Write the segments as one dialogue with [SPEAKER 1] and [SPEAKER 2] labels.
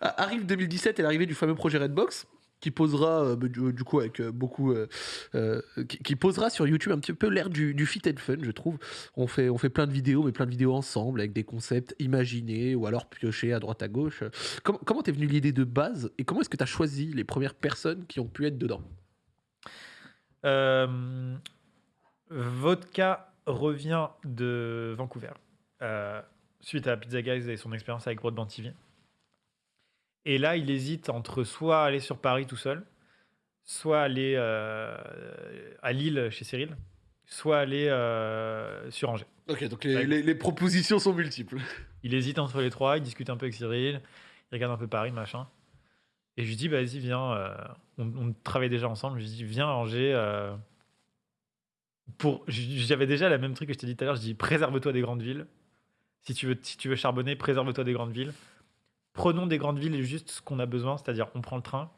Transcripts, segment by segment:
[SPEAKER 1] Arrive 2017 et l'arrivée du fameux projet Redbox qui posera euh, bah, du, du coup avec euh, beaucoup euh, euh, qui, posera sur YouTube un petit peu l'air du, fit and fun je trouve. On fait on fait plein de vidéos mais plein de vidéos ensemble avec des concepts imaginés ou alors piochés à droite à gauche. Comment t'es venu l'idée de base et comment est-ce que tu as choisi les premières personnes qui ont pu être dedans?
[SPEAKER 2] Euh, Vodka revient de Vancouver euh, suite à Pizza Guys et son expérience avec Broadband TV. Et là, il hésite entre soit aller sur Paris tout seul, soit aller euh, à Lille chez Cyril, soit aller euh, sur Angers.
[SPEAKER 1] ok donc les,
[SPEAKER 2] Ouais.
[SPEAKER 1] les- les propositions sont multiples
[SPEAKER 2] Il hésite entre les trois, il discute un peu avec Cyril, il regarde un peu Paris, machin. Et je lui dis, bah, vas-y, viens. euh, on, on travaille déjà ensemble. Je lui dis, viens à Angers. pour... J'avais déjà la même truc que je t'ai dit tout à l'heure. Je dis, préserve-toi des grandes villes. Si tu, veux, si tu veux charbonner, préserve-toi des grandes villes. Prenons des grandes villes et juste ce qu'on a besoin, c'est-à-dire on prend le train,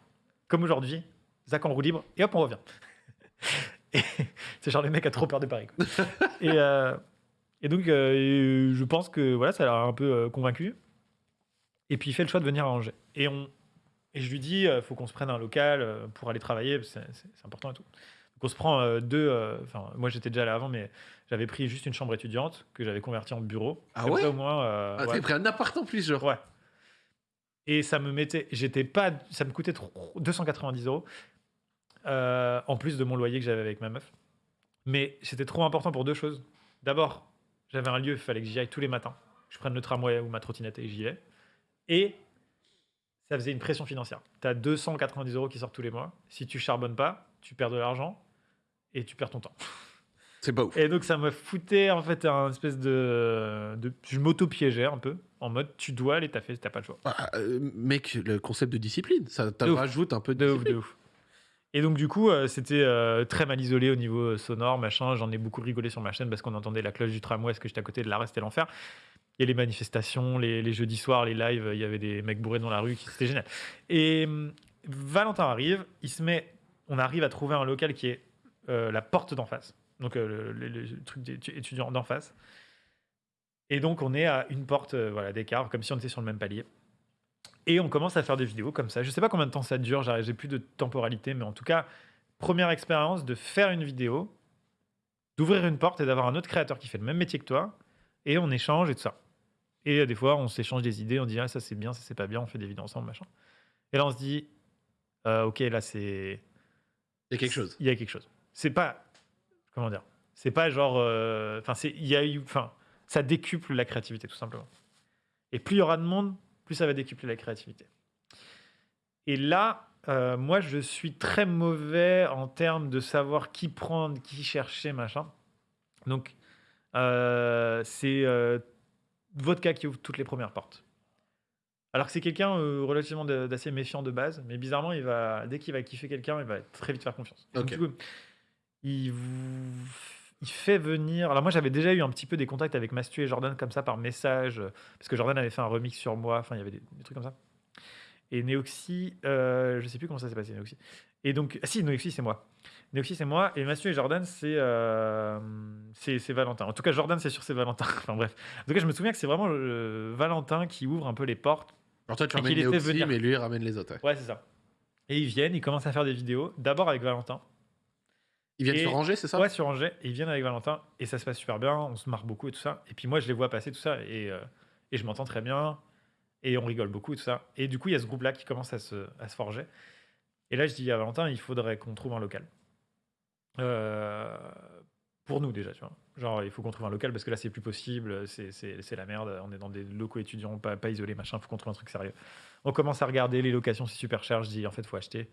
[SPEAKER 2] comme aujourd'hui, Zach en roue libre, et hop, on revient. C'est genre les mecs a trop peur de Paris. quoi. et, euh, et donc, euh, je pense que voilà, ça l'a un peu euh, convaincu. Et puis, il fait le choix de venir à Angers. Et, on, et je lui dis, il faut qu'on se prenne un local pour aller travailler, c'est important et tout. Donc, on se prend deux. Enfin, moi, j'étais déjà là avant, mais j'avais pris juste une chambre étudiante que j'avais convertie en bureau.
[SPEAKER 1] Ah ouais?
[SPEAKER 2] au moins.
[SPEAKER 1] ah,
[SPEAKER 2] ouais.
[SPEAKER 1] pris un appart en plus genre
[SPEAKER 2] Ouais. Et ça me mettait, j'étais pas, ça me coûtait trop- 290 euros euh, en plus de mon loyer que j'avais avec ma meuf. Mais c'était trop important pour deux choses. D'abord, j'avais un lieu, il fallait que j'y aille tous les matins. Je prenne le tramway ou ma trottinette et j'y vais. Et ça faisait une pression financière. Tu as 290 euros qui sortent tous les mois. Si tu charbonnes pas, tu perds de l'argent et tu perds ton temps.
[SPEAKER 1] C'est pas ouf
[SPEAKER 2] Et donc ça me foutait en fait un espèce de, de je m'auto-piégeais un peu en mode tu dois aller taffer, t'as pas le choix.
[SPEAKER 1] Ah, euh, mec le concept de discipline ça rajoute un peu de,
[SPEAKER 2] De ouf, de ouf. Et donc, du coup, euh, c'était euh, très mal isolé au niveau euh, sonore, machin. J'en ai beaucoup rigolé sur ma chaîne parce qu'on entendait la cloche du tramway, parce que j'étais à côté de l'arrêt, c'était l'enfer. A les manifestations, les, les jeudis soirs, les lives, il y avait des mecs bourrés dans la rue, qui- c'était génial. Et hum, Valentin arrive, il se met, on arrive à trouver un local qui est la porte d'en face, donc euh, le, le- le truc d'étudiants d'en face. Et donc, on est à une porte euh, voilà, d'écart, comme si on était sur le même palier. Et on commence à faire des vidéos comme ça. Je sais pas combien de temps ça dure, j'ai plus de temporalité, mais en tout cas, première expérience de faire une vidéo, d'ouvrir une porte et d'avoir un autre créateur qui fait le même métier que toi, et on échange et tout ça. Et euh, des fois, on s'échange des idées, on dit ah, ça c'est bien, ça c'est pas bien, on fait des vidéos ensemble, machin. Et là, on se dit euh, ok, là c'est.
[SPEAKER 1] il y a quelque chose
[SPEAKER 2] Il y a quelque chose. C'est pas. Comment dire C'est pas genre. euh, Enfin, c'est. Il y a eu. Enfin, ça décuple la créativité, tout simplement. Et plus il y aura de monde, plus ça va décupler la créativité. Et là, euh, moi, je suis très mauvais en termes de savoir qui prendre, qui chercher, machin. Donc, euh, c'est euh, Vodka qui ouvre toutes les premières portes. Alors que c'est quelqu'un relativement d'assez méfiant de base, mais bizarrement, il va, dès qu'il va kiffer quelqu'un, il va très vite faire confiance. Et donc,
[SPEAKER 1] Ok.
[SPEAKER 2] du coup, il, vous- il fait venir. Alors, moi, j'avais déjà eu un petit peu des contacts avec Mastu et Jordan comme ça par message, euh, parce que Jordan avait fait un remix sur moi, enfin, il y avait des, des trucs comme ça. Et Neoxy, euh, je sais plus comment ça s'est passé, Neoxy. Et donc, ah si, Neoxy, c'est moi. Neoxy, c'est moi. Et Mastu et Jordan, c'est euh, c'est c'est Valentin. En tout cas, Jordan, c'est sûr, c'est Valentin. enfin, bref. En tout cas, je me souviens que c'est vraiment Valentin qui ouvre un peu les portes
[SPEAKER 1] alors toi tu ramènes
[SPEAKER 2] venir.
[SPEAKER 1] mais lui il ramène les autres ouais.
[SPEAKER 2] Ouais, c'est ça. Et ils viennent, ils commencent à faire des vidéos, d'abord avec Valentin.
[SPEAKER 1] Ils viennent
[SPEAKER 2] Et-
[SPEAKER 1] sur Angers c'est ça?
[SPEAKER 2] Ouais, sur Angers, et ils viennent avec Valentin, et ça se passe super bien, on se marre beaucoup et tout ça. Et puis moi, je les vois passer tout ça, et, euh, et je m'entends très bien, et on rigole beaucoup et tout ça. Et du coup, il y a ce groupe-là qui commence à se, à se forger. Et là, je dis à Valentin, il faudrait qu'on trouve un local. Euh, pour nous déjà, tu vois. Genre, il faut qu'on trouve un local parce que là, c'est plus possible, c'est la merde. On est dans des locaux étudiants, pas, pas isolés, machin. Il faut qu'on trouve un truc sérieux. On commence à regarder les locations, c'est super cher. Je dis, en fait, faut acheter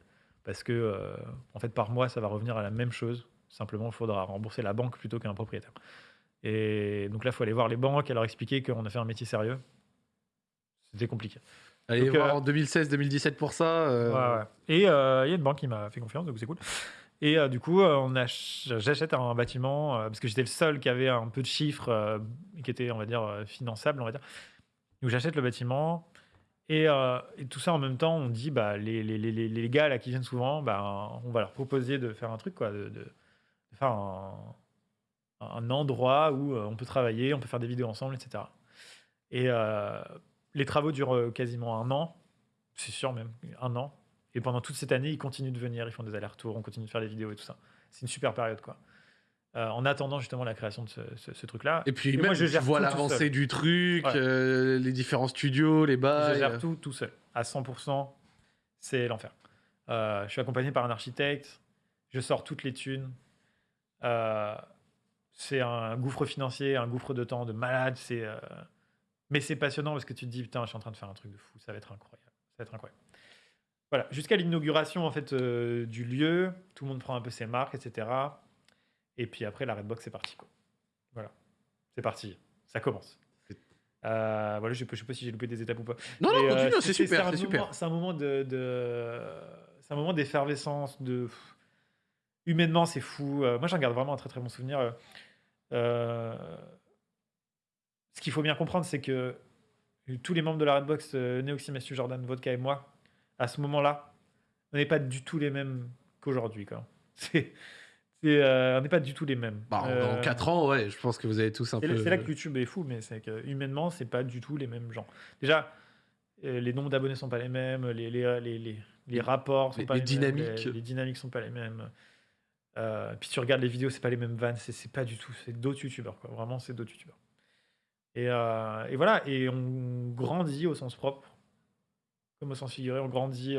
[SPEAKER 2] parce que, euh, en fait, par mois, ça va revenir à la même chose. Simplement, il faudra rembourser la banque plutôt qu'un propriétaire. Et donc là, il faut aller voir les banques et leur expliquer qu'on a fait un métier sérieux. C'était compliqué.
[SPEAKER 1] allez
[SPEAKER 2] Donc,
[SPEAKER 1] voir
[SPEAKER 2] euh,
[SPEAKER 1] en 2016-2017 pour ça euh,
[SPEAKER 2] Ouais, ouais. Et euh, il y a une banque qui m'a fait confiance, donc c'est cool. Et du coup, j'achète un bâtiment parce que j'étais le seul qui avait un peu de chiffres qui était, on va dire, finançable, on va dire. Donc j'achète le bâtiment. Et, euh, et tout ça en même temps, on dit, bah, les, les, les, les- gars là qui viennent souvent, bah, on va leur proposer de faire un truc, quoi, de, faire un, endroit où euh, on peut travailler, on peut faire des vidéos ensemble, etc. Et euh, les travaux durent quasiment un an. c'est sûr même, un an. Et pendant toute cette année, ils continuent de venir, ils font des allers-retours, on continue de faire des vidéos et tout ça. C'est une super période, quoi. Euh, en attendant justement la création de ce, ce- ce truc-là.
[SPEAKER 1] Et puis,
[SPEAKER 2] Et
[SPEAKER 1] même,
[SPEAKER 2] moi, je
[SPEAKER 1] tu
[SPEAKER 2] gère
[SPEAKER 1] vois l'avancée du truc,
[SPEAKER 2] Ouais.
[SPEAKER 1] euh, les différents studios, les
[SPEAKER 2] Je
[SPEAKER 1] bails.
[SPEAKER 2] gère tout tout seul, à 100%. C'est l'enfer. Euh, je suis accompagné par un architecte. Je sors toutes les thunes. C'est un gouffre financier, un gouffre de temps de malade. C'est, mais c'est passionnant parce que tu te dis putain, je suis en train de faire un truc de fou. Ça va être incroyable. Ça va être incroyable. Voilà, jusqu'à l'inauguration en fait du lieu, tout le monde prend un peu ses marques, etc. Et puis après, la Redbox, c'est parti. Quoi. Voilà, c'est parti. Ça commence. Euh, voilà, je ne sais pas si j'ai loupé des étapes ou pas.
[SPEAKER 1] Non, non,
[SPEAKER 2] Et, euh,
[SPEAKER 1] continue, c'est super, c'est super.
[SPEAKER 2] moment- C'est un moment de, de- c'est un moment d'effervescence, de humainement c'est fou. Euh, moi j'en garde vraiment un très très bon souvenir. Ce qu'il faut bien comprendre, c'est que tous les membres de la Redbox, Neoxy, Mathieu, Jordan, Vodka et moi, à ce moment-là, on n'est pas du tout les mêmes qu'aujourd'hui. c'est, euh, on n'est pas du tout les mêmes.
[SPEAKER 1] Bah, en-
[SPEAKER 2] Euh,
[SPEAKER 1] Dans 4 ans, ouais, je pense que vous avez tous un peu.
[SPEAKER 2] c'est là que YouTube est fou, mais c'est que humainement, c'est pas du tout les mêmes gens. Déjà, euh, les nombres d'abonnés sont pas les mêmes, les, les, les, les, rapports sont
[SPEAKER 1] Les-
[SPEAKER 2] pas
[SPEAKER 1] les
[SPEAKER 2] mêmes, les, les dynamiques sont pas les mêmes. Euh, puis tu regardes les vidéos, c'est pas les mêmes vannes, c'est, pas du tout, c'est d'autres youtubeurs, quoi. Vraiment, c'est d'autres youtubeurs. Et, euh, et voilà, et on grandit au sens propre, comme au sens figuré, on grandit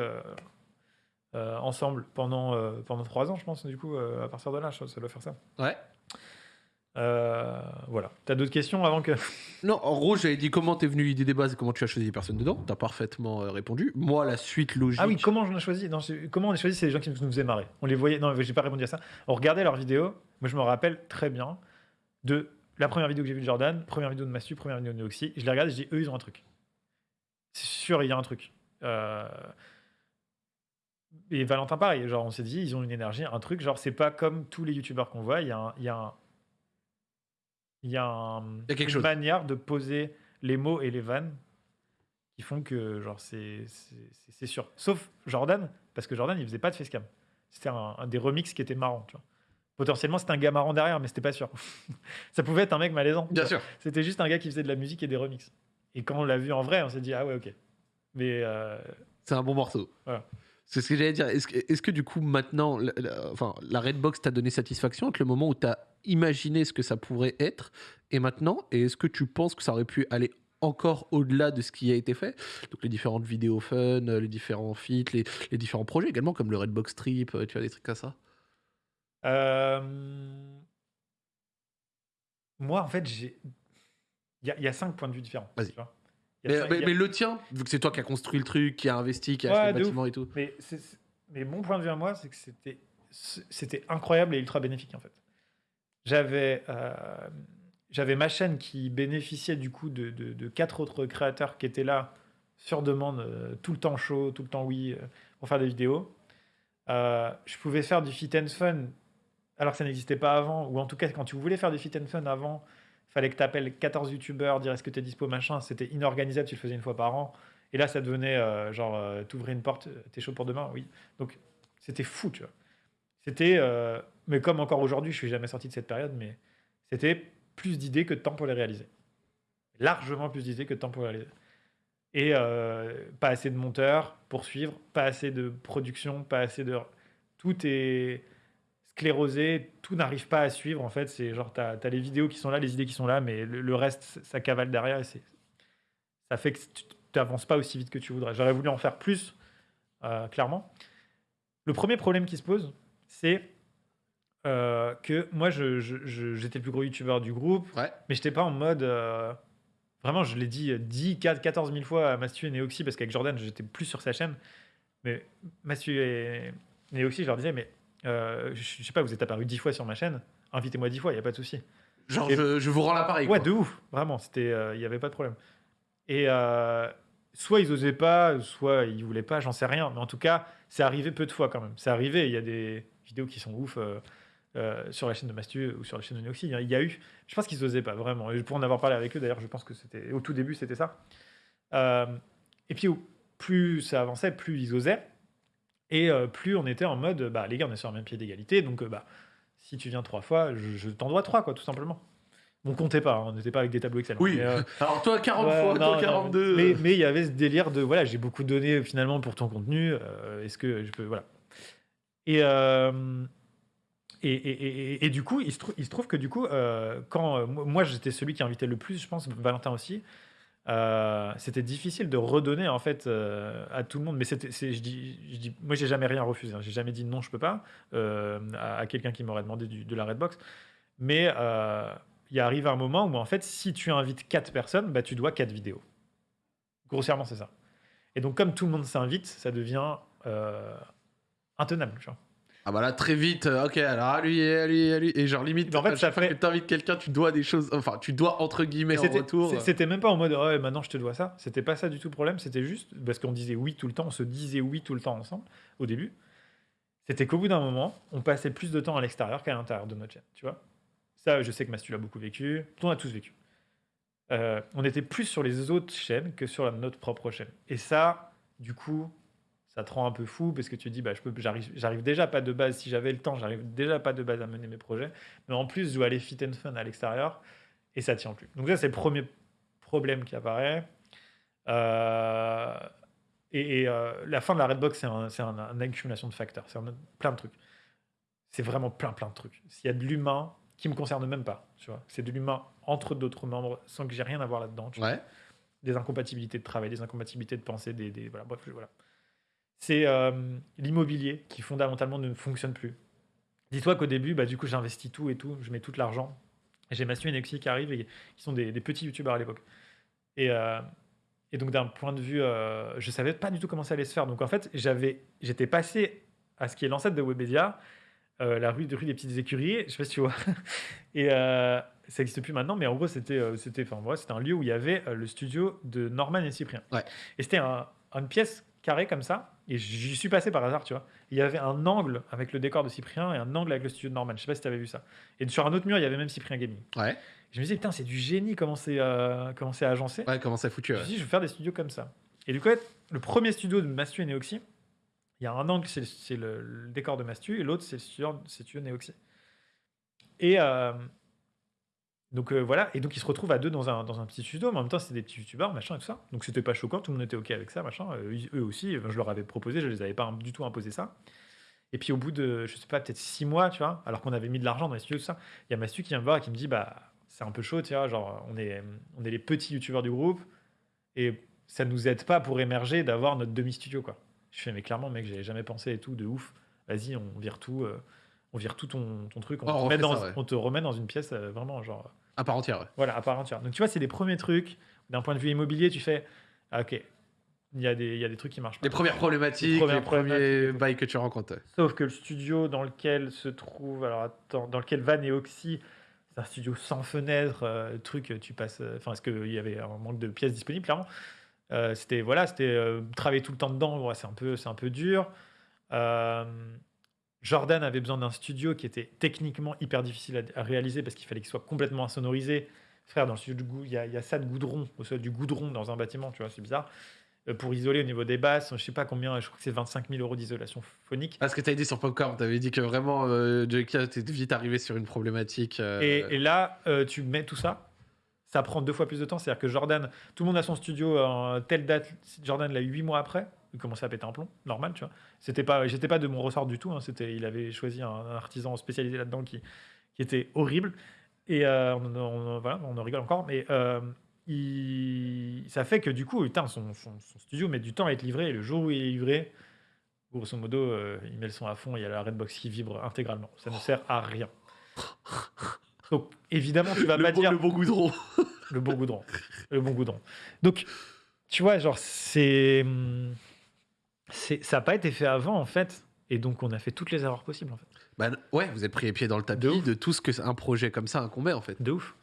[SPEAKER 2] euh, ensemble pendant, euh, pendant trois ans, je pense, du coup, euh, à partir de là, ça doit faire ça.
[SPEAKER 1] Ouais.
[SPEAKER 2] Euh, voilà. T'as d'autres questions avant que.
[SPEAKER 1] Non, en gros, j'avais dit comment t'es venu l'idée des bases et comment tu as choisi les personnes dedans. T'as parfaitement répondu. Moi, la suite logique.
[SPEAKER 2] Ah oui, comment on a choisi? Non, Comment on a choisi C'est les gens qui nous faisaient marrer. On les voyait. Non, j'ai pas répondu à ça. On regardait leurs vidéos. Moi, je me rappelle très bien de la première vidéo que j'ai vue de Jordan, première vidéo de Mastu, première vidéo de Neoxy. Je les regarde et je dis eux, ils ont un truc. C'est sûr, il y a un truc. Euh, Et Valentin, pareil. Genre, on s'est dit, ils ont une énergie, un truc. Genre, c'est pas comme tous les youtubeurs qu'on voit. Il y a un. Il y a un... Il y a, un-
[SPEAKER 1] Il y a quelque
[SPEAKER 2] une
[SPEAKER 1] chose.
[SPEAKER 2] manière de poser les mots et les vannes qui font que genre c'est c'est- c'est- c'est sûr. Sauf Jordan, parce que Jordan il faisait pas de facecam. C'était un, un des remixes qui était marrant. Tu vois. Potentiellement c'était un gars marrant derrière, mais c'était pas sûr. Ça pouvait être un mec malaisant.
[SPEAKER 1] Bien sûr.
[SPEAKER 2] C'était juste un gars qui faisait de la musique et des remixes. Et quand on l'a vu en vrai, on s'est dit ah ouais ok. Mais euh,
[SPEAKER 1] C'est un bon morceau.
[SPEAKER 2] Voilà.
[SPEAKER 1] C'est ce que j'allais dire. Est-ce que, du coup, maintenant, la, la- enfin, la Redbox t'a donné satisfaction avec le moment où t'as imaginé ce que ça pourrait être et maintenant Et est-ce que tu penses que ça aurait pu aller encore au-delà de ce qui a été fait? Donc les différentes vidéos fun, euh, les différents feats, les, les différents projets également, comme le Redbox Trip, euh, tu vois, des trucs comme ça
[SPEAKER 2] euh, moi en fait j'ai il y, a- il y a cinq points de vue différents.
[SPEAKER 1] Vas-y.
[SPEAKER 2] tu vois.
[SPEAKER 1] Mais,
[SPEAKER 2] a-
[SPEAKER 1] le tien, vu que c'est toi qui as construit le truc, qui a investi, qui a
[SPEAKER 2] Ouais,
[SPEAKER 1] acheté le bâtiment et tout.
[SPEAKER 2] Mais, mon point de vue à moi, c'est que c'était, c'était incroyable et ultra bénéfique en fait. J'avais, euh, j'avais ma chaîne qui bénéficiait du coup de, de- de quatre autres créateurs qui étaient là sur demande, euh, tout le temps chaud, tout le temps oui, euh, pour faire des vidéos. Je pouvais faire du fit and fun alors que ça n'existait pas avant, ou en tout cas quand tu voulais faire du fit and fun avant, fallait que tu appelles 14 youtubeurs, dire est-ce que tu es dispo, machin, c'était inorganisable, tu le faisais une fois par an. Et là, ça devenait euh, genre, euh, t'ouvrais une porte, euh, t'es chaud pour demain Oui. Donc, c'était fou, tu vois. C'était, euh, mais comme encore aujourd'hui, je suis jamais sorti de cette période, mais c'était plus d'idées que de temps pour les réaliser. Largement plus d'idées que de temps pour les réaliser. Et pas assez de monteurs pour suivre, pas assez de production, pas assez de. Tout est sclérosé, tout n'arrive pas à suivre. En fait, c'est genre, t'as as les vidéos qui sont là, les idées qui sont là, mais le, le reste, ça cavale derrière et c'est ça fait que tu n'avances pas aussi vite que tu voudrais. J'aurais voulu en faire plus, euh, clairement. Le premier problème qui se pose, c'est euh, que moi, je- je- je- j'étais le plus gros youtubeur du groupe,
[SPEAKER 1] Ouais.
[SPEAKER 2] mais j'étais pas en mode. euh, vraiment, je l'ai dit euh, 10, 4, 14 000 fois à Mastu et Neoxy, parce qu'avec Jordan, j'étais plus sur sa chaîne. Mais Mastu et Neoxy, je leur disais, mais euh, je, sais pas, vous êtes apparu 10 fois sur ma chaîne, invitez-moi 10 fois, il n'y a pas de souci.
[SPEAKER 1] Genre,
[SPEAKER 2] Et-
[SPEAKER 1] je, je vous rends l'appareil.
[SPEAKER 2] Ouais,
[SPEAKER 1] quoi.
[SPEAKER 2] de ouf, vraiment, il n'y avait pas de problème. Et euh, soit ils osaient pas, soit ils voulaient pas, j'en sais rien. Mais en tout cas, c'est arrivé peu de fois quand même. C'est arrivé, il y a des vidéos qui sont ouf euh, euh, sur la chaîne de Mastu ou sur la chaîne de Noxy. Il y a eu, je pense qu'ils osaient pas vraiment. Et pour en avoir parlé avec eux, d'ailleurs, je pense que c'était au tout début, c'était ça. Euh, et puis, plus ça avançait, plus ils osaient. Et euh, plus on était en mode, bah, les gars, on est sur un même pied d'égalité. Donc, euh, bah, si tu viens trois fois, je, je t'en dois trois, quoi, tout simplement. On comptait pas, hein, on n'était pas avec des tableaux Excel. hein,
[SPEAKER 1] Oui.
[SPEAKER 2] mais, euh,
[SPEAKER 1] Alors toi 40
[SPEAKER 2] ouais,
[SPEAKER 1] fois,
[SPEAKER 2] non,
[SPEAKER 1] toi
[SPEAKER 2] non,
[SPEAKER 1] 42.
[SPEAKER 2] Mais mais il y avait ce délire de voilà, j'ai beaucoup donné finalement pour ton contenu. Est-ce que je peux voilà. Et, et, et, et- et du coup, il se, trou- il se trouve que du coup, euh, quand euh, moi, j'étais celui qui invitait le plus, je pense, Valentin aussi. Euh, c'était difficile de redonner en fait euh, à tout le monde mais je dis, moi j'ai jamais rien refusé hein. j'ai jamais dit non je peux pas euh, à, quelqu'un qui m'aurait demandé de la Redbox mais il arrive un moment où en fait si tu invites quatre personnes bah tu dois quatre vidéos grossièrement c'est ça et donc comme tout le monde s'invite ça devient intenable.
[SPEAKER 1] Ah bah là très vite, euh, ok alors à lui et à lui et à lui et genre limite
[SPEAKER 2] en fait, ça
[SPEAKER 1] t'invites quelqu'un tu dois des choses, enfin tu dois entre guillemets en retour.
[SPEAKER 2] C'était même pas en mode ouais, maintenant je te dois ça. C'était pas ça du tout le problème. C'était juste parce qu'on disait oui tout le temps, on se disait oui tout le temps ensemble au début. C'était qu'au bout d'un moment, on passait plus de temps à l'extérieur qu'à l'intérieur de notre chaîne. Tu vois Ça, je sais que Mastu l'a beaucoup vécu. On a tous vécu. Euh, on était plus sur les autres chaînes que sur la- notre propre chaîne. Et ça, du coup, ça te rend un peu fou parce que tu dis, bah, je peux, j'arrive, j'arrive déjà pas de base. Si j'avais le temps, j'arrive déjà pas de base à mener mes projets. Mais en plus, je dois aller fit and fun à l'extérieur et ça tient plus. Donc ça, c'est le premier problème qui apparaît. Euh, et et, euh, la fin de la Redbox, c'est un, c'est un- une accumulation de facteurs. C'est plein de trucs. C'est vraiment plein, plein de trucs. S'il y a de l'humain qui me concerne même pas, tu vois, c'est de l'humain entre d'autres membres sans que j'ai rien à voir tu vois.
[SPEAKER 1] Ouais.
[SPEAKER 2] Des incompatibilités de travail, des incompatibilités de pensée, des, des- voilà, bref, voilà. C'est euh, l'immobilier qui fondamentalement ne fonctionne plus. Dis-toi qu'au début, bah, du coup, j'investis tout et tout, je mets tout l'argent. J'ai Mathieu et Nexi qui arrivent et qui sont des, des petits youtubeurs à l'époque. Et, euh, et donc, d'un point de vue, euh, je savais pas du tout comment ça allait se faire. Donc, en fait, j'avais, j'étais passé à ce qui est l'ancêtre de Webedia, euh, la rue, rue des Petites Écuries, je sais pas si tu vois. Et ça n'existe plus maintenant, mais en gros, c'était, c'était, enfin, voilà, c'était un lieu où il y avait le studio de Norman et Cyprien.
[SPEAKER 1] Ouais.
[SPEAKER 2] Et c'était un- une pièce comme ça. Et j'y suis passé par hasard, tu vois. Il y avait un angle avec le décor de Cyprien et un angle avec le studio de Norman. Je sais pas si tu avais vu ça. Et sur un autre mur, il y avait même Cyprien Gaming.
[SPEAKER 1] Ouais.
[SPEAKER 2] Je me disais, putain, c'est du génie comment c'est euh, comment c'est agencé.
[SPEAKER 1] Ouais, comment ça foutu
[SPEAKER 2] Je me suis dit, je vais faire des studios comme ça. Et du coup, le premier studio de Mastu et Neoxy, il y a un angle, c'est le, c'est décor de Mastu, et l'autre, c'est le studio, c'est studio Neoxy. Et euh, donc euh, voilà, et donc ils se retrouvent à deux dans un, dans un petit studio, mais en même temps, c'était des petits youtubeurs, machin et tout ça. Donc c'était pas choquant, tout le monde était OK avec ça, machin. Euh, eux aussi, euh, je leur avais proposé, je les avais pas du tout imposé ça. Et puis au bout de, je sais pas, peut-être six mois, tu vois, alors qu'on avait mis de l'argent dans les studios, tout ça, il y a Mastu qui vient me voir et qui me dit, bah, c'est un peu chaud, tu vois, genre, on est, on est les petits youtubeurs du groupe, et ça nous aide pas pour émerger d'avoir notre demi-studio, quoi. Je fais, mais clairement, mec, j'avais jamais pensé et tout, de ouf. Vas-y, on vire tout, euh, on vire tout ton, ton truc, on,
[SPEAKER 1] Oh,
[SPEAKER 2] te
[SPEAKER 1] on
[SPEAKER 2] remet dans,
[SPEAKER 1] ça, ouais.
[SPEAKER 2] on te remet dans une pièce euh, vraiment, genre,
[SPEAKER 1] À part entière. ouais.
[SPEAKER 2] voilà, à part entière. Donc tu vois, c'est les premiers trucs. D'un point de vue immobilier, tu fais, ah, ok, il y, a des- il y a des trucs qui marchent pas.
[SPEAKER 1] Les premières problématiques,
[SPEAKER 2] Les
[SPEAKER 1] premiers bails que tu rencontres.
[SPEAKER 2] Sauf que le studio dans lequel se trouve, alors attends, dans lequel Van et Oxy, c'est un studio sans fenêtre, euh, truc, tu passes, euh, enfin, est-ce qu'il y avait un manque de pièces disponibles, clairement. Euh, c'était, voilà, c'était euh, travailler tout le temps dedans, ouais, c'est un peu, c'est un peu dur. Euh, Jordan avait besoin d'un studio qui était techniquement hyper difficile à, à réaliser parce qu'il fallait qu'il soit complètement insonorisé. Frère, dans le studio goût, il y, a- il y a ça de goudron, au sol du goudron dans un bâtiment, tu vois, c'est bizarre. Euh, pour isoler au niveau des basses, je sais pas combien, je crois que c'est 25 000 euros d'isolation phonique.
[SPEAKER 1] Parce que t'avais dit sur Popcorn, t'avais dit que vraiment, euh, était vite arrivé sur une problématique. euh,
[SPEAKER 2] Et, et là, euh, tu mets tout ça, ça prend deux fois plus de temps. C'est-à-dire que Jordan, tout le monde a son studio en telle date. Jordan l'a eu huit mois après. Il commençait à péter un plomb, normal, tu vois. C'était pas, j'étais pas de mon ressort du tout. hein, c'était, il avait choisi un, un artisan spécialisé là-dedans qui, qui était horrible. Et euh, on, on- voilà, on en rigole encore, mais euh, il- ça fait que du coup, putain, son, son- son studio met du temps à être livré. Et le jour où il est livré, grosso modo, euh, il met le son à fond. Il y a la Redbox qui vibre intégralement. Ça ne sert à rien. Donc, évidemment, tu vas
[SPEAKER 1] le,
[SPEAKER 2] pas
[SPEAKER 1] bon,
[SPEAKER 2] dire
[SPEAKER 1] le bon goudron.
[SPEAKER 2] le bon goudron. Le bon goudron. Donc, tu vois, genre, c'est. Ça n'a pas été fait avant, en fait. Et donc, on a fait toutes les erreurs possibles, en fait.
[SPEAKER 1] Bah, ouais, vous avez pris les pieds dans le tapis de, tout ce que un projet comme ça incombait en fait.
[SPEAKER 2] De ouf.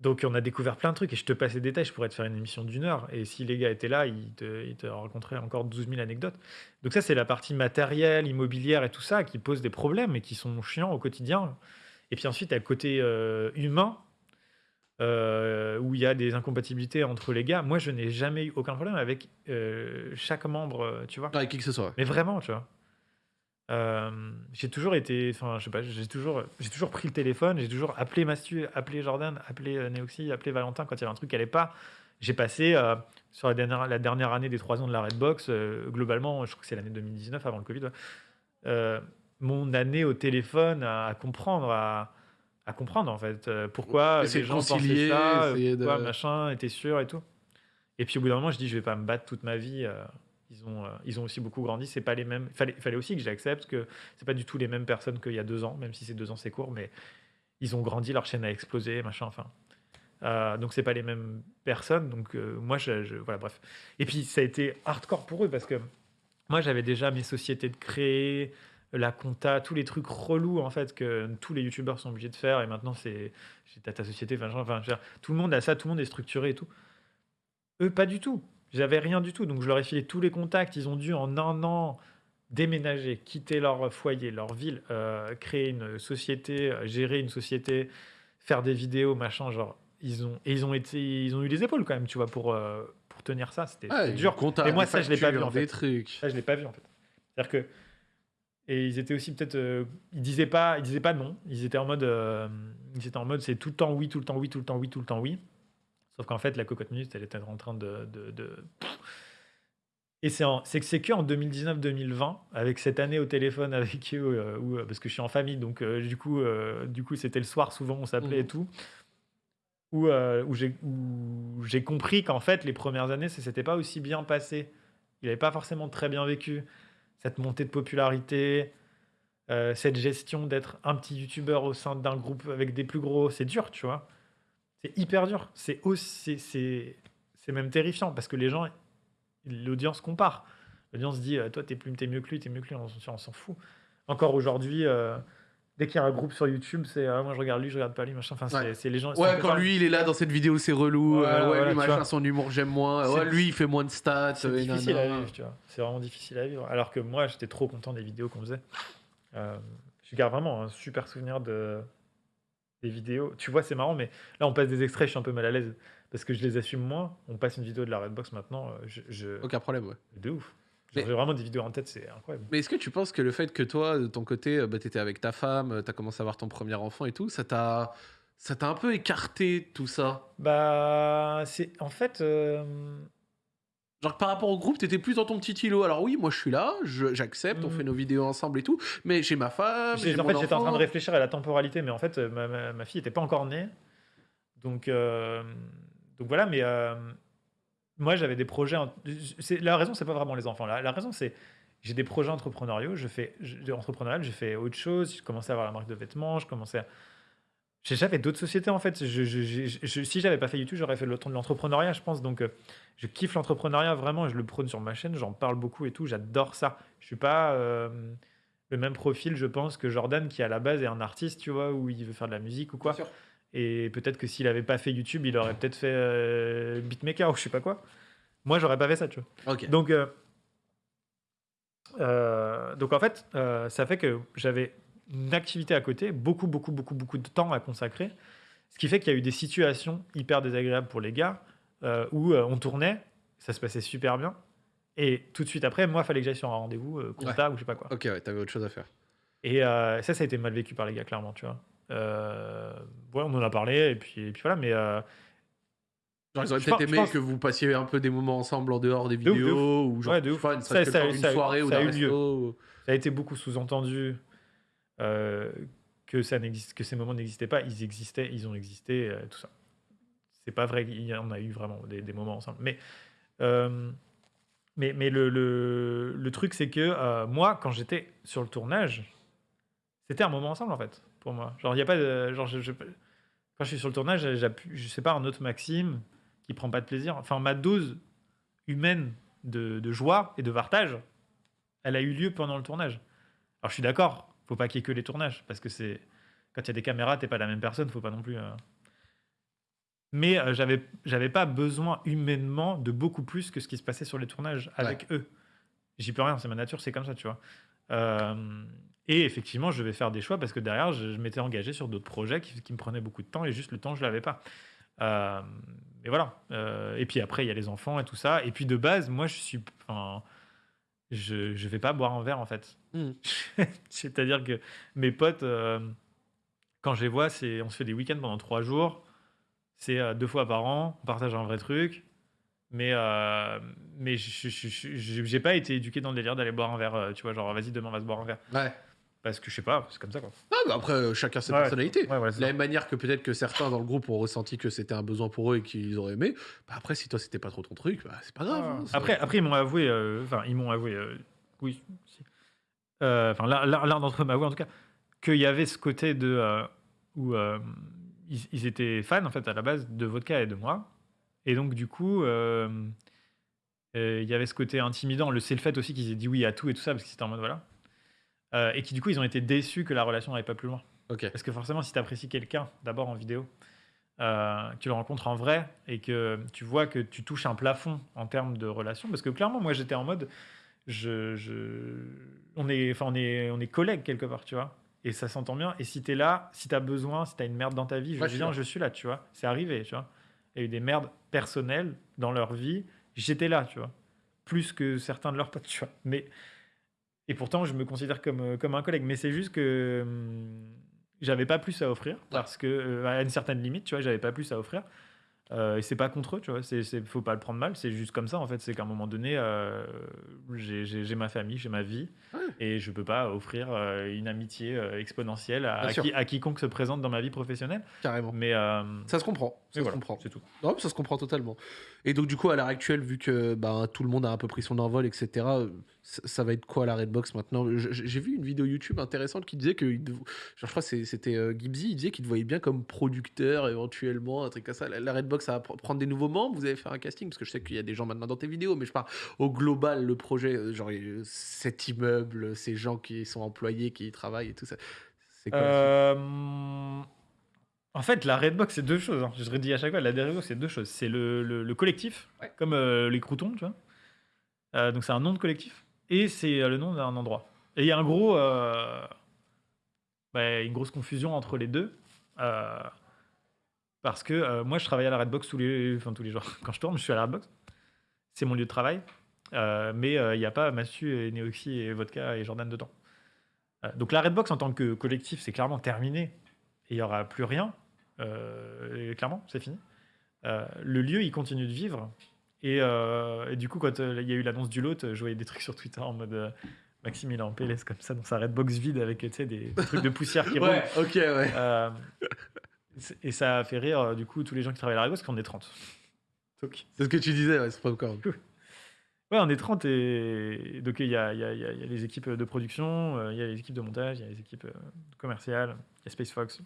[SPEAKER 2] Donc, on a découvert plein de trucs. Et je te passe les détails, je pourrais te faire une émission d'une heure. Et si les gars étaient là, ils te, ils te raconteraient encore 12 000 anecdotes. Donc, ça, c'est la partie matérielle, immobilière et tout ça qui pose des problèmes et qui sont chiants au quotidien. Et puis ensuite, il y a le côté euh, humain, euh, où il y a des incompatibilités entre les gars. Moi, je n'ai jamais eu aucun problème avec euh, chaque membre, euh, tu vois.
[SPEAKER 1] Avec qui que ce soit.
[SPEAKER 2] Mais vraiment, tu vois. Euh, j'ai toujours été, enfin, je sais pas, j'ai toujours, j'ai toujours pris le téléphone, j'ai toujours appelé Mastu, appelé Jordan, appelé euh, Neoxy, appelé Valentin quand il y avait un truc qui allait pas. J'ai passé euh, sur la dernière, la dernière année des trois ans de la Redbox, globalement, je crois que c'est l'année 2019 avant le Covid, mon année au téléphone à, comprendre, à, à, comprendre en fait pourquoi les gens pensaient ça, pourquoi machin était sûr et tout. Et puis au bout d'un moment, je dis, je vais pas me battre toute ma vie ils ont, euh, ils ont aussi beaucoup grandi. C'est pas les mêmes. Fallait, fallait aussi que j'accepte que c'est pas du tout les mêmes personnes qu'il y a deux ans, même si ces deux ans c'est court, mais ils ont grandi, leur chaîne a explosé, machin, enfin. Euh, donc c'est pas les mêmes personnes. Donc euh, moi, je, voilà, bref. Et puis ça a été hardcore pour eux parce que moi j'avais déjà mes sociétés de créer, la compta, tous les trucs relous en fait que tous les youtubeurs sont obligés de faire. Et maintenant c'est ta, ta société, enfin, enfin, tout le monde a ça, tout le monde est structuré et tout. Eux pas du tout. J'avais rien du tout. Donc, je leur ai filé tous les contacts. Ils ont dû, en un an, déménager, quitter leur foyer, leur ville, euh, créer une société, euh, gérer une société, faire des vidéos, machin. Genre, ils ont, et ils ont, été, ils ont eu les épaules quand même, tu vois, pour, euh, pour tenir ça. C'était dur.
[SPEAKER 1] Et
[SPEAKER 2] moi, ça, je l'ai pas vu, en fait.
[SPEAKER 1] Trucs.
[SPEAKER 2] Ça, je l'ai pas vu, en fait. C'est-à-dire que. Et ils étaient aussi peut-être. ils disaient pas, ils disaient pas non. Ils étaient en mode. ils étaient en mode c'est tout le temps oui, tout le temps oui, tout le temps oui, tout le temps oui. Sauf qu'en fait, la cocotte minute, elle était en train de. de, Et c'est c'est que en 2019-2020, avec cette année au téléphone avec eux, euh, euh, parce que je suis en famille, donc euh, du coup, du coup, c'était le soir souvent, on s'appelait et mmh. tout, où, où j'ai compris qu'en fait, les premières années, ça s'était pas aussi bien passé. Il n'avait pas forcément très bien vécu cette montée de popularité, cette gestion d'être un petit youtubeur au sein d'un groupe avec des plus gros, c'est dur, tu vois. C'est hyper dur. C'est aussi, c'est, c'est même terrifiant parce que les gens, l'audience compare. L'audience dit, euh, toi, t'es plus, t'es mieux que lui, t'es mieux que lui, on, s'en fout. Encore aujourd'hui, euh, dès qu'il y a un groupe sur YouTube, c'est ah, moi je regarde lui, je regarde pas lui, machin. Enfin, c'est, les gens.
[SPEAKER 1] Ouais, quand lui il est là dans cette vidéo, c'est relou. Euh, ouais, lui, machin, son humour, j'aime moins. Ouais, lui, il fait moins de stats.
[SPEAKER 2] C'est difficile à vivre, tu vois. C'est vraiment difficile à vivre. Alors que moi, j'étais trop content des vidéos qu'on faisait. je garde vraiment un super souvenir de, des vidéos. Tu vois, c'est marrant, mais là, on passe des extraits, je suis un peu mal à l'aise parce que je les assume moins. On passe une vidéo de la Redbox maintenant. Euh, je,
[SPEAKER 1] Aucun problème, ouais.
[SPEAKER 2] De ouf. J'ai vraiment des vidéos en tête, c'est incroyable.
[SPEAKER 1] Mais est-ce que tu penses que le fait que toi, de ton côté, euh, bah, tu étais avec ta femme, euh, tu as commencé à avoir ton premier enfant et tout, ça t'a. Ça t'a un peu écarté tout ça?
[SPEAKER 2] Bah, c'est en fait,
[SPEAKER 1] Genre par rapport au groupe, t'étais plus dans ton petit îlot. Alors oui, moi je suis là, j'accepte, on fait mm. nos vidéos ensemble et tout, mais j'ai ma femme.
[SPEAKER 2] en fait, j'étais en train de réfléchir à la temporalité, mais en fait, ma, ma, fille n'était pas encore née. Donc, euh, donc voilà, mais euh, moi j'avais des projets. La raison, c'est pas vraiment les enfants. La, raison, c'est j'ai des projets entrepreneuriaux, je fais entrepreneurial, j'ai fait autre chose, j'ai commencé à avoir la marque de vêtements, je commençais à j'ai fait d'autres sociétés en fait. Je, je, si j'avais pas fait YouTube, j'aurais fait le temps de l'entrepreneuriat, je pense. Donc, euh, je kiffe l'entrepreneuriat vraiment. Je le prône sur ma chaîne. J'en parle beaucoup et tout. J'adore ça. Je suis pas euh, le même profil, je pense, que Jordan qui à la base est un artiste, tu vois, où il veut faire de la musique ou quoi. Et peut-être que s'il avait pas fait YouTube, il aurait peut-être fait euh, beatmaker ou je sais pas quoi. Moi, j'aurais pas fait ça, tu vois. Donc, donc en fait, ça fait que j'avais une activité à côté, beaucoup, beaucoup, beaucoup, beaucoup de temps à consacrer. Ce qui fait qu'il y a eu des situations hyper désagréables pour les gars euh, où euh, on tournait, ça se passait super bien. Et tout de suite après, moi, il fallait que j'aille sur un rendez-vous, euh, compta ou je sais pas quoi.
[SPEAKER 1] Ok, ouais, t'avais autre chose à faire.
[SPEAKER 2] Et ça, ça a été mal vécu par les gars, clairement, tu vois. Ouais, on en a parlé, et puis, et puis voilà, mais. Genre,
[SPEAKER 1] ils auraient peut-être aimé que vous passiez un peu des moments ensemble en dehors des vidéos, ou genre,
[SPEAKER 2] ouais, de ouf.
[SPEAKER 1] Fun, ça, ça, une soirée ou
[SPEAKER 2] ça, ça a été beaucoup sous-entendu. Euh, que, ça ces moments n'existaient pas. Ils existaient, ils ont existé, euh, tout ça. C'est pas vrai, on a eu vraiment des, moments ensemble. Mais, euh, mais, mais le, le, le truc, c'est que moi, quand j'étais sur le tournage, c'était un moment ensemble, en fait, pour moi. Genre, il y a pas de. Genre, je, quand je suis sur le tournage, je sais pas, un autre Maxime qui prend pas de plaisir. Enfin, ma dose humaine de, de joie et de partage, elle a eu lieu pendant le tournage. Alors, je suis d'accord, faut pas qu'il y ait que les tournages, parce que c'est quand il y a des caméras, t'es pas la même personne, faut pas non plus. Euh. Mais euh, j'avais j'avais pas besoin humainement de beaucoup plus que ce qui se passait sur les tournages avec eux. J'y peux rien, c'est ma nature, c'est comme ça, tu vois. Euh, et effectivement, je vais faire des choix parce que derrière, je, m'étais engagé sur d'autres projets qui, me prenaient beaucoup de temps et juste le temps, je l'avais pas. et voilà. et puis après, il y a les enfants et tout ça. Et puis de base, moi, je suis. je je vais pas boire un verre en fait.
[SPEAKER 1] Hmm.
[SPEAKER 2] C'est-à-dire que mes potes, euh, quand je les vois, c'est on se fait des week-ends pendant trois jours. C'est euh, deux fois par an, on partage un vrai truc. Mais, euh, mais je j'ai pas été éduqué dans le délire d'aller boire un verre, euh, tu vois, genre vas-y, demain on va se boire un verre.
[SPEAKER 1] Ouais.
[SPEAKER 2] Parce que je sais pas, c'est comme ça quoi.
[SPEAKER 1] Ah, bah après, euh, chacun ses
[SPEAKER 2] Ouais,
[SPEAKER 1] personnalités.
[SPEAKER 2] Ouais, voilà, c'est
[SPEAKER 1] De la
[SPEAKER 2] ça.
[SPEAKER 1] même manière que peut-être que certains dans le groupe ont ressenti que c'était un besoin pour eux et qu'ils auraient aimé, bah après, si toi c'était pas trop ton truc, bah c'est pas grave. hein, ça-
[SPEAKER 2] Après, après, ils m'ont avoué, euh, enfin, ils m'ont avoué, euh, oui, si. Euh, enfin, l'un l'un- l'un d'entre eux m'a avoué en tout cas, qu'il y avait ce côté de euh, où euh, ils, ils étaient fans en fait à la base de vodka et de moi, et donc du coup, euh, euh, il y avait ce côté intimidant. Le c'est le fait aussi qu'ils aient dit oui à tout et tout ça parce que c'était en mode voilà, Euh, et qui du coup ils ont été déçus que la relation n'allait pas plus loin. Parce que forcément, si tu apprécies quelqu'un, d'abord en vidéo, euh, tu le rencontres en vrai et que tu vois que tu touches un plafond en termes de relation, parce que clairement, moi j'étais en mode, je, je- on, est, on, est, on est collègues quelque part, tu vois, et ça s'entend bien. Et si tu es là, si tu as besoin, si tu as une merde dans ta vie, je
[SPEAKER 1] Ouais,
[SPEAKER 2] viens, je suis là, tu vois. C'est arrivé, tu vois. Il y a eu des merdes personnelles dans leur vie, j'étais là, tu vois. Plus que certains de leurs potes, tu vois. Mais et pourtant, je me considère comme, euh, comme un collègue. Mais c'est juste que hum, j'avais pas plus à offrir parce que, euh, à une certaine limite, tu vois, j'avais pas plus à offrir. Euh, et c'est pas contre eux, tu vois. C'est, c'est- faut pas le prendre mal. C'est juste comme ça, en fait. C'est qu'à un moment donné, euh, j'ai, j'ai- j'ai ma famille, j'ai ma vie.
[SPEAKER 1] Ouais.
[SPEAKER 2] Et je peux pas offrir euh, une amitié euh, exponentielle à,
[SPEAKER 1] Bien
[SPEAKER 2] à
[SPEAKER 1] sûr.
[SPEAKER 2] qui- à quiconque se présente dans ma vie professionnelle.
[SPEAKER 1] Carrément.
[SPEAKER 2] Mais, euh,
[SPEAKER 1] Ça se comprend. Ça se
[SPEAKER 2] voilà,
[SPEAKER 1] comprend.
[SPEAKER 2] c'est tout.
[SPEAKER 1] Non, mais ça se comprend totalement. Et donc, du coup, à l'heure actuelle, vu que bah, tout le monde a un peu pris son envol, etc., euh, ça, ça va être quoi la Redbox maintenant? J'ai vu une vidéo YouTube intéressante qui disait que. genre, je crois que c'était euh, Gibbsy, il disait qu'il te voyait bien comme producteur éventuellement, un truc comme ça. La, la Redbox, ça va pr- prendre des nouveaux membres? Vous avez fait un casting? Parce que je sais qu'il y a des gens maintenant dans tes vidéos, mais je parle au global, le projet, euh, genre euh, cet immeuble, ces gens qui sont employés, qui y travaillent et tout ça. C'est quoi
[SPEAKER 2] Euh, En fait, la Redbox, c'est deux choses. hein. Je redis à chaque fois, la Redbox, c'est deux choses. C'est le, le- le collectif,
[SPEAKER 1] Ouais.
[SPEAKER 2] comme euh, les croutons, tu vois. Euh, donc, c'est un nom de collectif. Et c'est euh, le nom d'un endroit. Et il y a un gros, euh, bah, une grosse confusion entre les deux. euh, parce que moi, je travaille à la Redbox tous les, enfin, tous les jours. Quand je tourne, je suis à la Redbox. C'est mon lieu de travail. Mais il n'y a pas Massu et Neoxy et Vodka et Jordan dedans. Donc la Redbox en tant que collectif, c'est clairement terminé. Et il n'y aura plus rien. Clairement, c'est fini. Le lieu, il continue de vivre. Et, euh, et du coup, quand euh, il y a eu l'annonce du lot, je voyais des trucs sur Twitter en mode euh, Maxime, il est en PLS comme ça dans sa Redbox vide avec des, des trucs de poussière qui roulent.
[SPEAKER 1] Ouais, ok, ouais.
[SPEAKER 2] Euh, et ça a fait rire du coup tous les gens qui travaillent à la Redbox, parce qu'on est 30. Donc,
[SPEAKER 1] C'est ce que tu disais, ouais, c'est pas encore.
[SPEAKER 2] Ouais, on est 30 et donc il y y a- y y les équipes de production, il y a les équipes de montage, il y a les équipes commerciales, il y a Space Fox.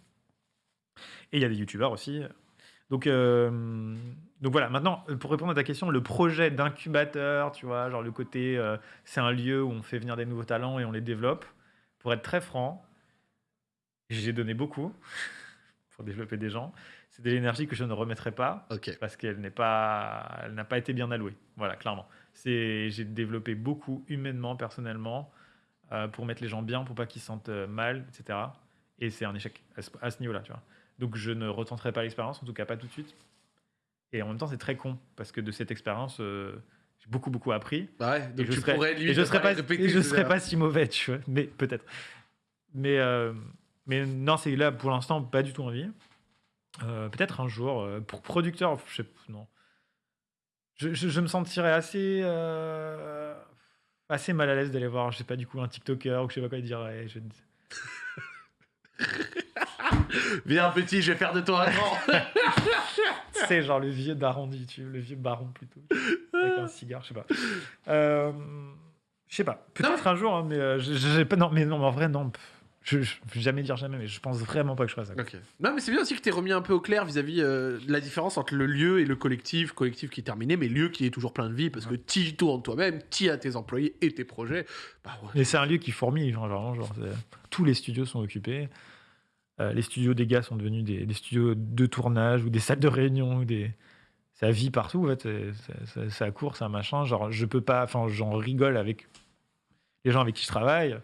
[SPEAKER 2] Et il y a des youtubeurs aussi. Donc, euh, donc voilà, maintenant, pour répondre à ta question, le projet d'incubateur, tu vois, genre le côté, euh, c'est un lieu où on fait venir des nouveaux talents et on les développe. Pour être très franc, j'ai donné beaucoup pour développer des gens. C'est de l'énergie que je ne remettrai pas parce qu'elle n'est pas, elle n'a pas été bien allouée. Voilà, clairement. C'est, j'ai développé beaucoup humainement, personnellement, euh, pour mettre les gens bien, pour pas qu'ils se sentent mal, etc. Et c'est un échec à ce, à ce niveau-là, tu vois. Donc je ne retenterai pas l'expérience, en tout cas pas tout de suite. Et en même temps, c'est très con parce que de cette expérience, euh, j'ai beaucoup beaucoup appris.
[SPEAKER 1] Bah ouais,
[SPEAKER 2] Et
[SPEAKER 1] donc
[SPEAKER 2] je
[SPEAKER 1] tu
[SPEAKER 2] serais,
[SPEAKER 1] pourrais
[SPEAKER 2] et
[SPEAKER 1] limite
[SPEAKER 2] je serais pas, et je serais pas si mauvais, tu vois. Mais peut-être. Mais euh, mais non, c'est là pour l'instant pas du tout envie. Euh, peut-être un jour pour producteur, je sais non. Je, je- je me sentirais assez assez mal à l'aise d'aller voir, je sais pas du coup un TikToker ou je sais pas quoi dire. ouais, je-
[SPEAKER 1] Viens petit, je vais faire de toi un grand.
[SPEAKER 2] C'est genre le vieux d'arrondi, tu le vieux baron plutôt, avec un cigare, je sais pas. Euh, je sais pas. Peut-être un jour, hein, mais euh, je- j'ai pas. Non, mais non, mais en vrai, non. Je, je vais jamais dire jamais, mais je pense vraiment pas que je ferai ça.
[SPEAKER 1] Non, mais c'est bien aussi que tu remis un peu au clair vis-à-vis euh, de la différence entre le lieu et le collectif. Collectif qui est terminé, mais lieu qui est toujours plein de vie parce que tu tournes toi-même, tu as tes employés et tes projets. Bah ouais.
[SPEAKER 2] Et c'est un lieu qui fourmille, genre, genre, genre, tous les studios sont occupés. Euh, les studios des gars sont devenus des, des studios de tournage ou des salles de réunion. Ou des... Ça vit partout, en fait. Ça court, un machin. Genre, je peux pas. Enfin, j'en rigole avec les gens avec qui je travaille.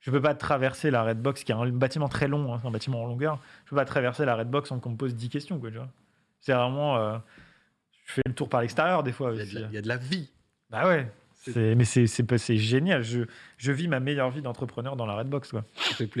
[SPEAKER 2] Je peux pas traverser la Redbox, qui est un bâtiment très long, hein, un bâtiment en longueur. Je peux pas traverser la Redbox sans qu'on me pose 10 questions, quoi, tu vois. C'est vraiment. euh, je fais le tour par l'extérieur, des fois.
[SPEAKER 1] Il y, a
[SPEAKER 2] aussi.
[SPEAKER 1] de la, il y a de la vie.
[SPEAKER 2] Bah ouais, C'est- Mais c'est génial. Je, je vis ma meilleure vie d'entrepreneur dans la Redbox. Quoi.
[SPEAKER 1] Ça